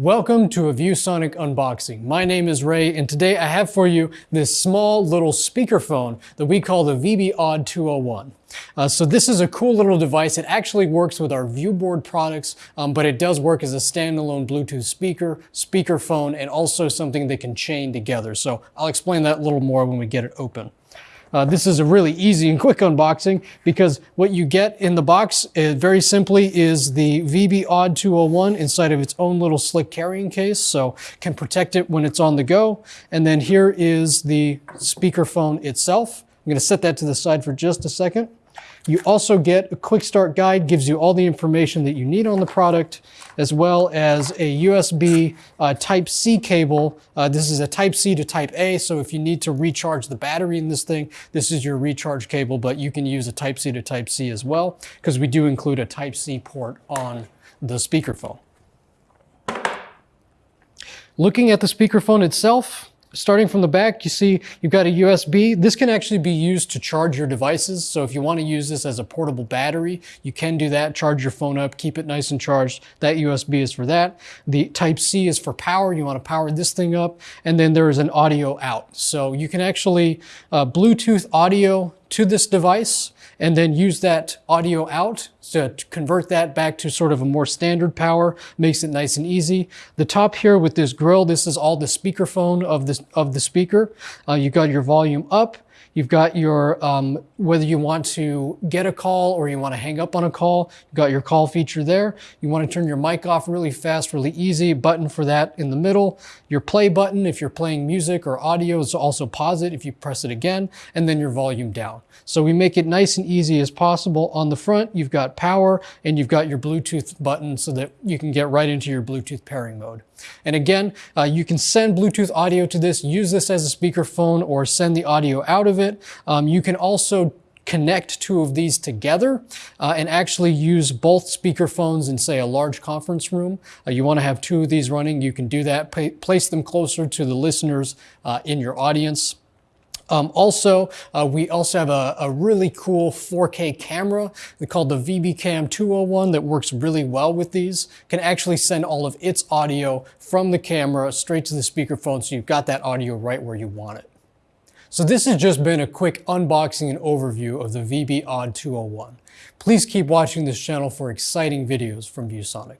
Welcome to a ViewSonic unboxing. My name is Ray and today I have for you this small little speakerphone that we call the VB AUD 201. Uh, so this is a cool little device. It actually works with our ViewBoard products, um, but it does work as a standalone Bluetooth speaker, speakerphone, and also something that can chain together. So I'll explain that a little more when we get it open. Uh, this is a really easy and quick unboxing because what you get in the box uh, very simply is the VB AUD 201 inside of its own little slick carrying case, so can protect it when it's on the go. And then here is the speakerphone itself. I'm going to set that to the side for just a second. You also get a quick start guide, gives you all the information that you need on the product, as well as a USB uh, Type-C cable. Uh, this is a Type-C to Type-A, so if you need to recharge the battery in this thing, this is your recharge cable, but you can use a Type-C to Type-C as well, because we do include a Type-C port on the speakerphone. Looking at the speakerphone itself, Starting from the back, you see you've got a USB. This can actually be used to charge your devices. So if you want to use this as a portable battery, you can do that. Charge your phone up, keep it nice and charged. That USB is for that. The Type-C is for power. You want to power this thing up. And then there is an audio out. So you can actually uh, Bluetooth audio to this device and then use that audio out to convert that back to sort of a more standard power, makes it nice and easy. The top here with this grill, this is all the speakerphone of, this, of the speaker. Uh, you got your volume up, You've got your, um, whether you want to get a call or you want to hang up on a call, you've got your call feature there. You want to turn your mic off really fast, really easy, button for that in the middle. Your play button, if you're playing music or audio, is also pause it if you press it again, and then your volume down. So we make it nice and easy as possible. On the front, you've got power and you've got your Bluetooth button so that you can get right into your Bluetooth pairing mode. And again, uh, you can send Bluetooth audio to this, use this as a speakerphone or send the audio out of it. Um, you can also connect two of these together uh, and actually use both speakerphones in say a large conference room. Uh, you want to have two of these running, you can do that, place them closer to the listeners uh, in your audience. Um, also, uh, we also have a, a, really cool 4K camera called the VBCam 201 that works really well with these. Can actually send all of its audio from the camera straight to the speakerphone so you've got that audio right where you want it. So this has just been a quick unboxing and overview of the VB AUD 201. Please keep watching this channel for exciting videos from ViewSonic.